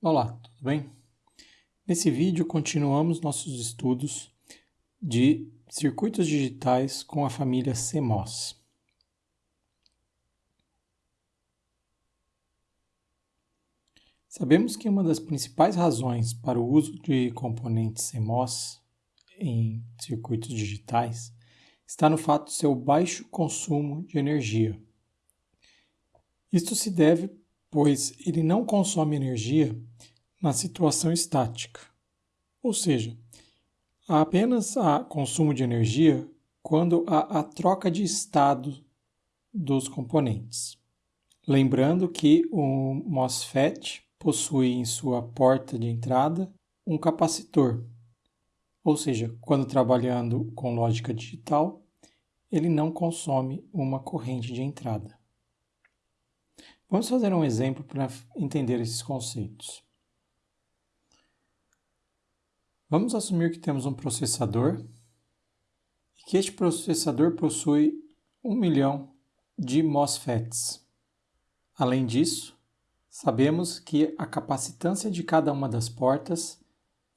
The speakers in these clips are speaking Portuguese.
Olá, tudo bem? Nesse vídeo continuamos nossos estudos de circuitos digitais com a família CMOS. Sabemos que uma das principais razões para o uso de componentes CMOS em circuitos digitais está no fato de seu baixo consumo de energia. Isto se deve pois ele não consome energia na situação estática, ou seja, há apenas há consumo de energia quando há a troca de estado dos componentes. Lembrando que o MOSFET possui em sua porta de entrada um capacitor, ou seja, quando trabalhando com lógica digital, ele não consome uma corrente de entrada. Vamos fazer um exemplo para entender esses conceitos. Vamos assumir que temos um processador e que este processador possui um milhão de MOSFETs. Além disso, sabemos que a capacitância de cada uma das portas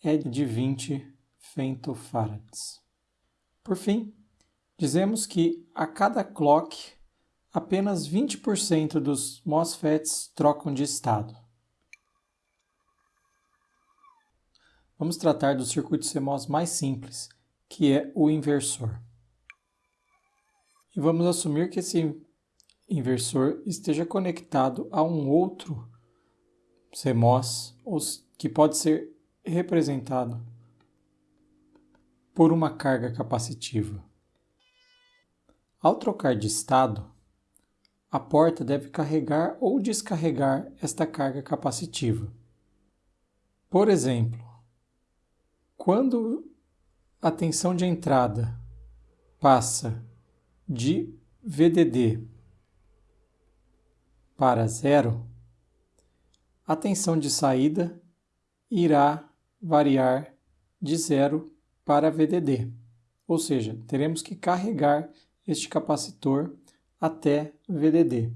é de 20 femtofarads. Por fim, dizemos que a cada clock apenas 20% dos MOSFETs trocam de estado. Vamos tratar do circuito CMOS mais simples, que é o inversor. E vamos assumir que esse inversor esteja conectado a um outro CMOS, que pode ser representado por uma carga capacitiva. Ao trocar de estado, a porta deve carregar ou descarregar esta carga capacitiva. Por exemplo, quando a tensão de entrada passa de VDD para zero, a tensão de saída irá variar de zero para VDD, ou seja, teremos que carregar este capacitor até VDD.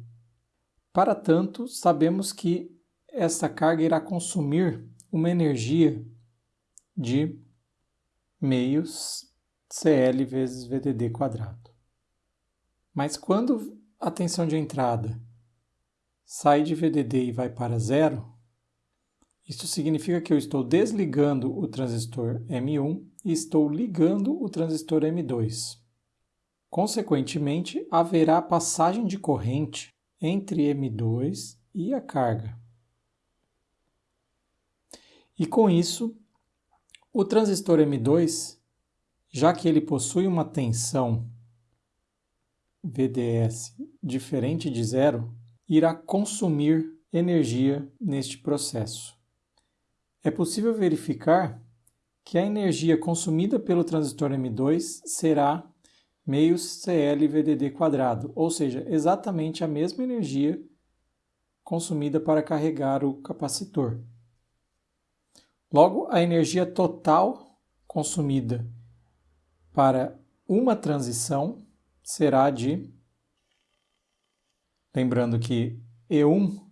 Para tanto, sabemos que esta carga irá consumir uma energia de meios CL vezes VDD quadrado. Mas quando a tensão de entrada sai de VDD e vai para zero, isso significa que eu estou desligando o transistor M1 e estou ligando o transistor M2. Consequentemente, haverá passagem de corrente entre M2 e a carga. E com isso, o transistor M2, já que ele possui uma tensão VDS diferente de zero, irá consumir energia neste processo. É possível verificar que a energia consumida pelo transistor M2 será meios quadrado, ou seja, exatamente a mesma energia consumida para carregar o capacitor. Logo, a energia total consumida para uma transição será de. Lembrando que E1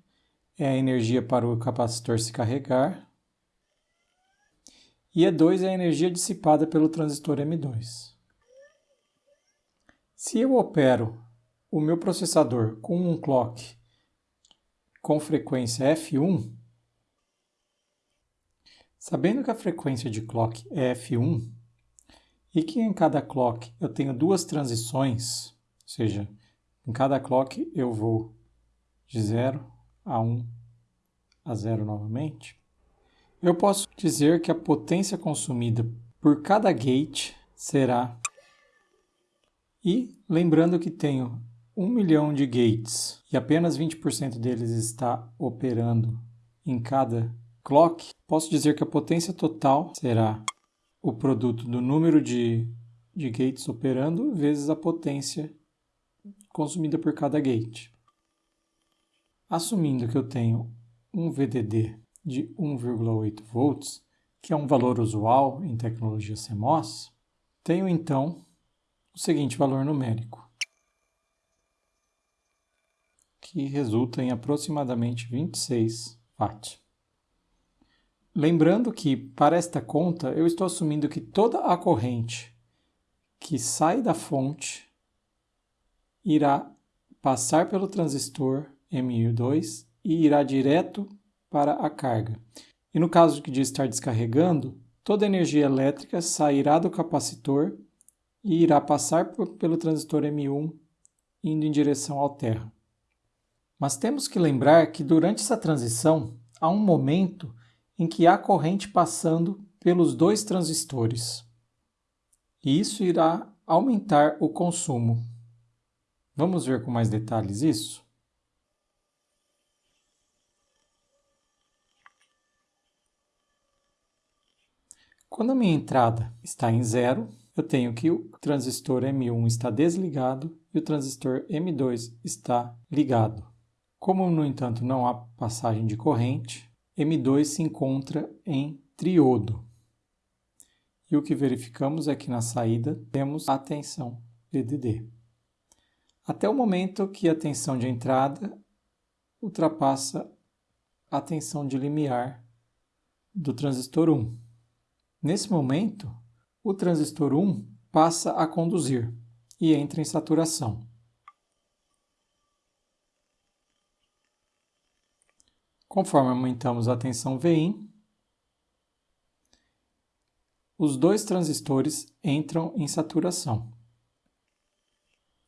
é a energia para o capacitor se carregar, e E2 é a energia dissipada pelo transistor M2. Se eu opero o meu processador com um clock com frequência F1, sabendo que a frequência de clock é F1 e que em cada clock eu tenho duas transições, ou seja, em cada clock eu vou de 0 a 1 a 0 novamente, eu posso dizer que a potência consumida por cada gate será e lembrando que tenho 1 milhão de gates e apenas 20% deles está operando em cada clock, posso dizer que a potência total será o produto do número de, de gates operando vezes a potência consumida por cada gate. Assumindo que eu tenho um VDD de 1,8 volts, que é um valor usual em tecnologia CMOS, tenho então o seguinte valor numérico, que resulta em aproximadamente 26 watt. Lembrando que, para esta conta, eu estou assumindo que toda a corrente que sai da fonte irá passar pelo transistor MI2 e irá direto para a carga. E no caso de estar descarregando, toda a energia elétrica sairá do capacitor e irá passar pelo transistor M1 indo em direção ao terra. Mas temos que lembrar que durante essa transição há um momento em que há corrente passando pelos dois transistores. E isso irá aumentar o consumo. Vamos ver com mais detalhes isso? Quando a minha entrada está em zero, eu tenho que o transistor M1 está desligado e o transistor M2 está ligado. Como, no entanto, não há passagem de corrente, M2 se encontra em triodo. E o que verificamos é que na saída temos a tensão VDD. Até o momento que a tensão de entrada ultrapassa a tensão de limiar do transistor 1. Nesse momento, o transistor 1 passa a conduzir e entra em saturação. Conforme aumentamos a tensão Vin, os dois transistores entram em saturação.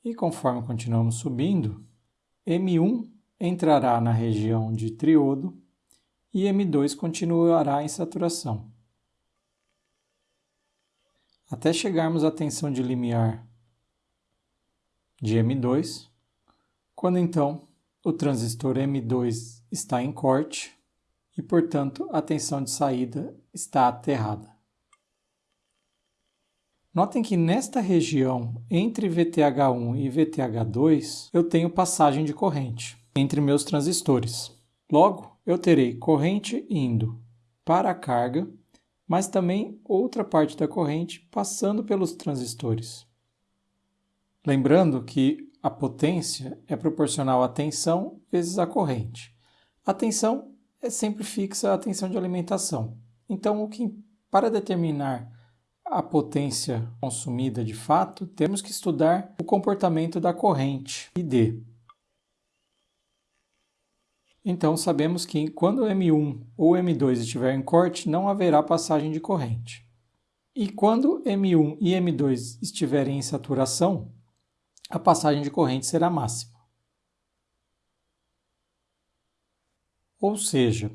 E conforme continuamos subindo, M1 entrará na região de triodo e M2 continuará em saturação. Até chegarmos à tensão de limiar de M2, quando então o transistor M2 está em corte e, portanto, a tensão de saída está aterrada. Notem que nesta região, entre VTH1 e VTH2, eu tenho passagem de corrente entre meus transistores. Logo, eu terei corrente indo para a carga, mas também outra parte da corrente passando pelos transistores. Lembrando que a potência é proporcional à tensão vezes a corrente. A tensão é sempre fixa à tensão de alimentação. Então, o que, para determinar a potência consumida de fato, temos que estudar o comportamento da corrente ID. Então, sabemos que quando M1 ou M2 estiver em corte, não haverá passagem de corrente. E quando M1 e M2 estiverem em saturação, a passagem de corrente será máxima. Ou seja,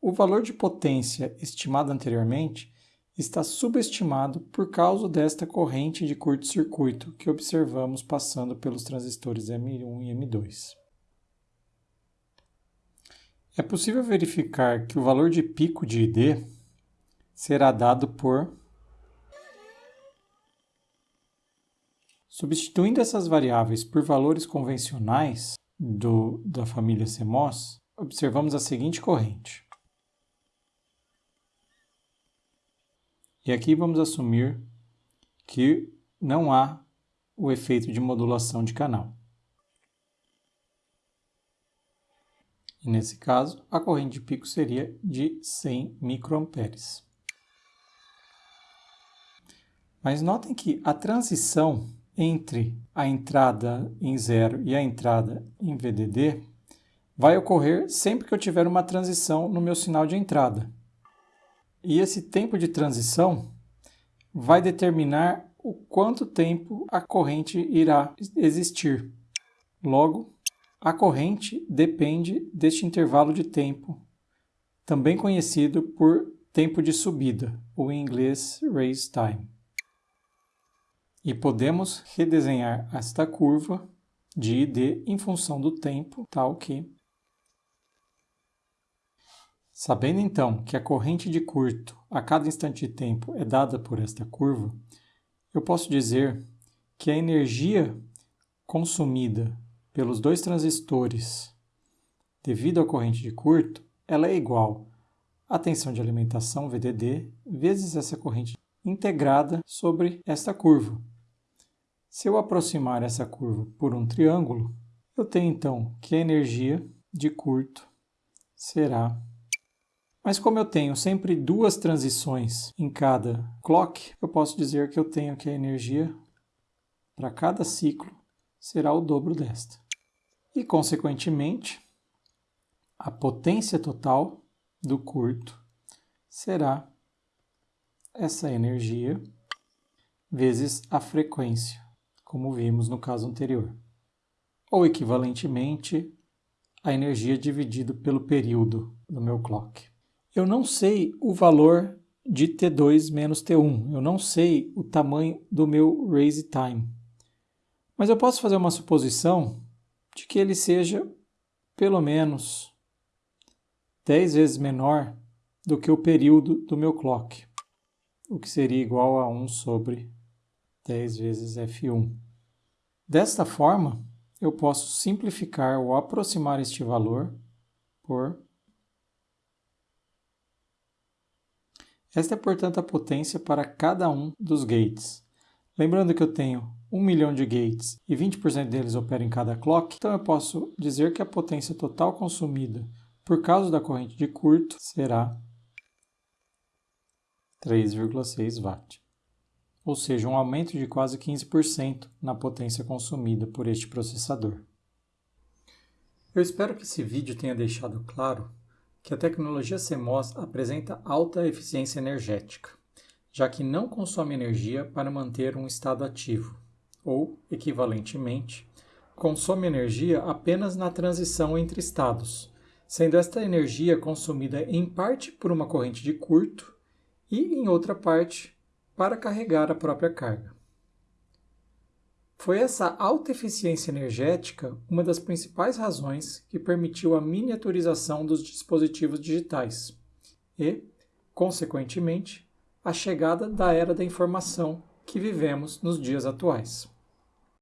o valor de potência estimado anteriormente está subestimado por causa desta corrente de curto-circuito que observamos passando pelos transistores M1 e M2. É possível verificar que o valor de pico de ID será dado por Substituindo essas variáveis por valores convencionais do, da família CMOS, observamos a seguinte corrente. E aqui vamos assumir que não há o efeito de modulação de canal. E nesse caso, a corrente de pico seria de 100 microamperes. Mas notem que a transição entre a entrada em zero e a entrada em VDD vai ocorrer sempre que eu tiver uma transição no meu sinal de entrada. E esse tempo de transição vai determinar o quanto tempo a corrente irá existir. Logo, a corrente depende deste intervalo de tempo, também conhecido por tempo de subida, ou em inglês raise time. E podemos redesenhar esta curva de ID em função do tempo, tal que... Sabendo então que a corrente de curto a cada instante de tempo é dada por esta curva, eu posso dizer que a energia consumida pelos dois transistores devido à corrente de curto, ela é igual à tensão de alimentação VDD vezes essa corrente integrada sobre esta curva. Se eu aproximar essa curva por um triângulo, eu tenho então que a energia de curto será Mas como eu tenho sempre duas transições em cada clock, eu posso dizer que eu tenho que a energia para cada ciclo será o dobro desta. E, consequentemente, a potência total do curto será essa energia vezes a frequência, como vimos no caso anterior. Ou equivalentemente, a energia dividido pelo período do meu clock. Eu não sei o valor de T2 menos T1, eu não sei o tamanho do meu raise time. Mas eu posso fazer uma suposição de que ele seja pelo menos 10 vezes menor do que o período do meu clock, o que seria igual a 1 sobre 10 vezes F1. Desta forma, eu posso simplificar ou aproximar este valor por. Esta é, portanto, a potência para cada um dos gates. Lembrando que eu tenho 1 milhão de gates e 20% deles operam em cada clock, então eu posso dizer que a potência total consumida por causa da corrente de curto será 3,6 watt ou seja, um aumento de quase 15% na potência consumida por este processador. Eu espero que esse vídeo tenha deixado claro que a tecnologia CMOS apresenta alta eficiência energética, já que não consome energia para manter um estado ativo, ou, equivalentemente, consome energia apenas na transição entre estados, sendo esta energia consumida em parte por uma corrente de curto e, em outra parte, para carregar a própria carga. Foi essa alta eficiência energética uma das principais razões que permitiu a miniaturização dos dispositivos digitais e, consequentemente, a chegada da era da informação que vivemos nos dias atuais.